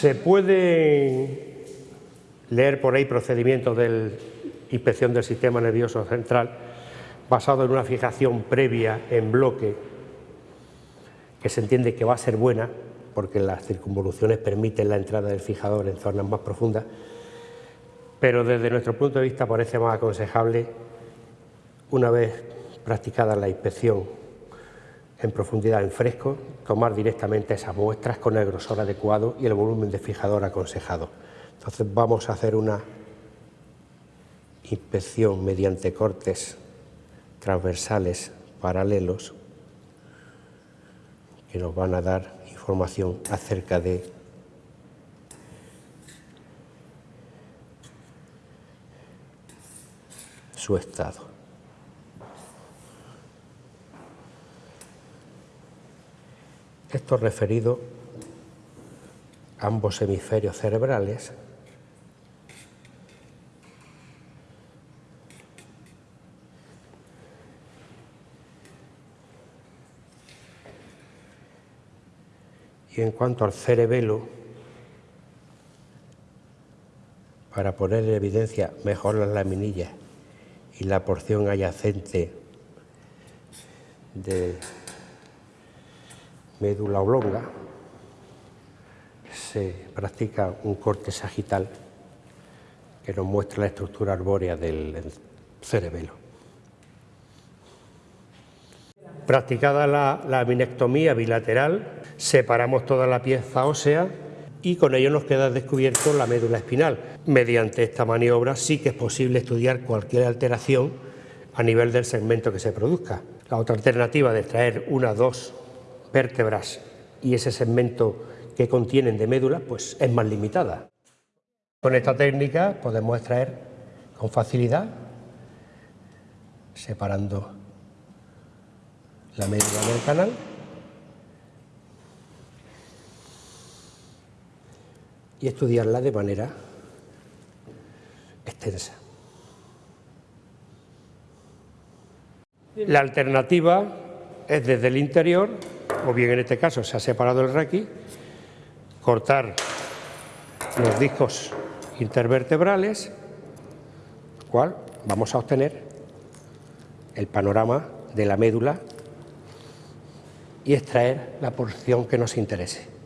Se puede leer por ahí procedimientos de inspección del sistema nervioso central basado en una fijación previa en bloque que se entiende que va a ser buena porque las circunvoluciones permiten la entrada del fijador en zonas más profundas, pero desde nuestro punto de vista parece más aconsejable, una vez practicada la inspección en profundidad en fresco, tomar directamente esas muestras con el grosor adecuado y el volumen de fijador aconsejado. Entonces vamos a hacer una inspección mediante cortes transversales paralelos que nos van a dar información acerca de su estado. Esto referido a ambos hemisferios cerebrales Y en cuanto al cerebelo, para poner en evidencia mejor las laminillas y la porción adyacente de médula oblonga, se practica un corte sagital que nos muestra la estructura arbórea del cerebelo. Practicada la, la minectomía bilateral, separamos toda la pieza ósea y con ello nos queda descubierto la médula espinal. Mediante esta maniobra sí que es posible estudiar cualquier alteración a nivel del segmento que se produzca. La otra alternativa de extraer una dos vértebras y ese segmento que contienen de médula pues es más limitada. Con esta técnica podemos extraer con facilidad separando la médula del canal y estudiarla de manera extensa. La alternativa es desde el interior, o bien en este caso se ha separado el requi, cortar los discos intervertebrales, cual vamos a obtener el panorama de la médula y extraer la porción que nos interese.